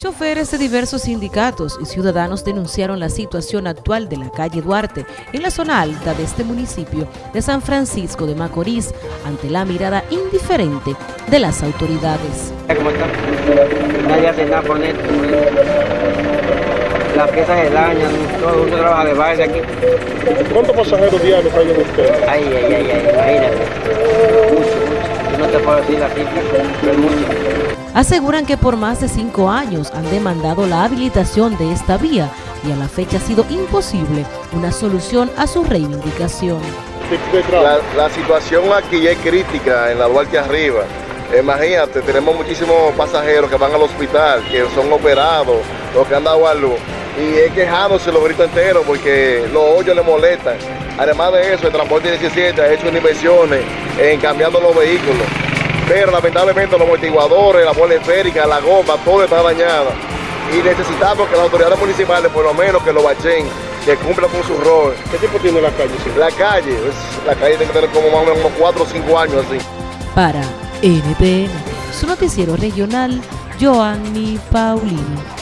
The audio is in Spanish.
Choferes de diversos sindicatos y ciudadanos denunciaron la situación actual de la calle Duarte en la zona alta de este municipio de San Francisco de Macorís ante la mirada indiferente de las autoridades. ¿Cómo está? Nadie hace nada por esto. Las piezas se dañan, todo mundo trabaja de baile aquí. ¿Cuántos pasajeros diarios hay en ustedes? Ay, ay, ay, ay, imagínate. Mucho, mucho. Yo no te puedo decir la cifra, pero es mucho. Aseguran que por más de cinco años han demandado la habilitación de esta vía y a la fecha ha sido imposible una solución a su reivindicación. La situación aquí es crítica en la Duarte arriba. Imagínate, tenemos muchísimos pasajeros que van al hospital, que son operados, los que han dado a luz. Y es quejándose los gritos enteros porque los hoyos le molestan. Además de eso, el transporte 17 ha hecho inversiones en cambiando los vehículos. Pero lamentablemente los amortiguadores, la bola esférica, la goma, todo está dañado. Y necesitamos que las autoridades municipales, por lo menos que lo bachen, que cumplan con su rol. ¿Qué tiempo tiene la calle? sí? La calle, es- la calle tiene que tener como más o menos como 4 o 5 años así. Para NTN, su noticiero regional, Joanny Paulino.